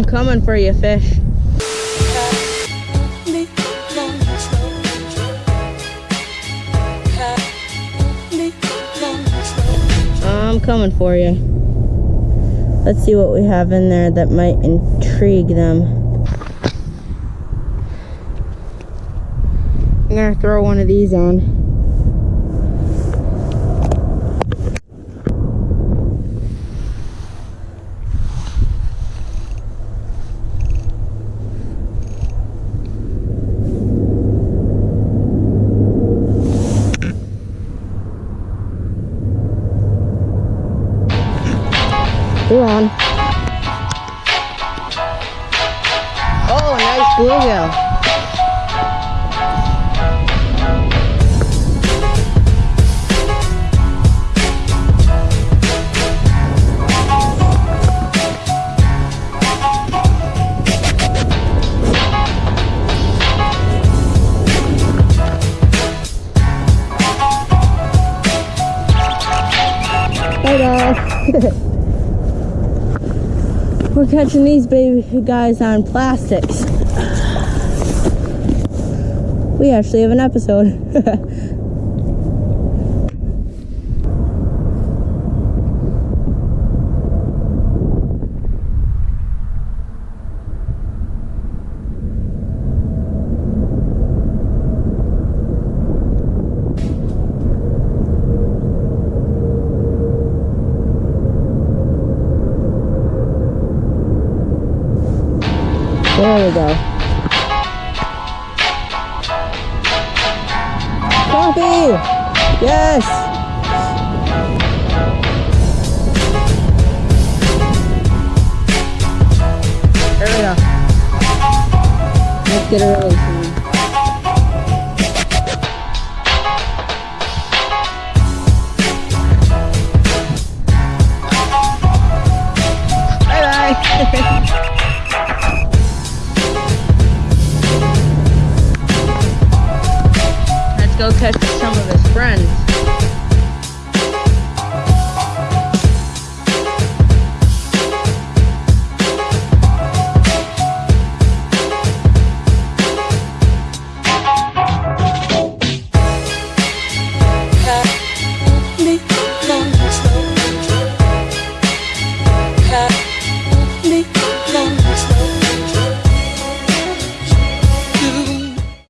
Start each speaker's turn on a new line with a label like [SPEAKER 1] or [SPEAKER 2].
[SPEAKER 1] I'm coming for you, fish. I'm coming for you. Let's see what we have in there that might intrigue them. I'm gonna throw one of these on. They're on. Oh, nice bluegill. Hi guys. We're catching these baby guys on plastics. We actually have an episode. There we go. Coffee! Yes! There we go. Let's get a release. touched some of his friends.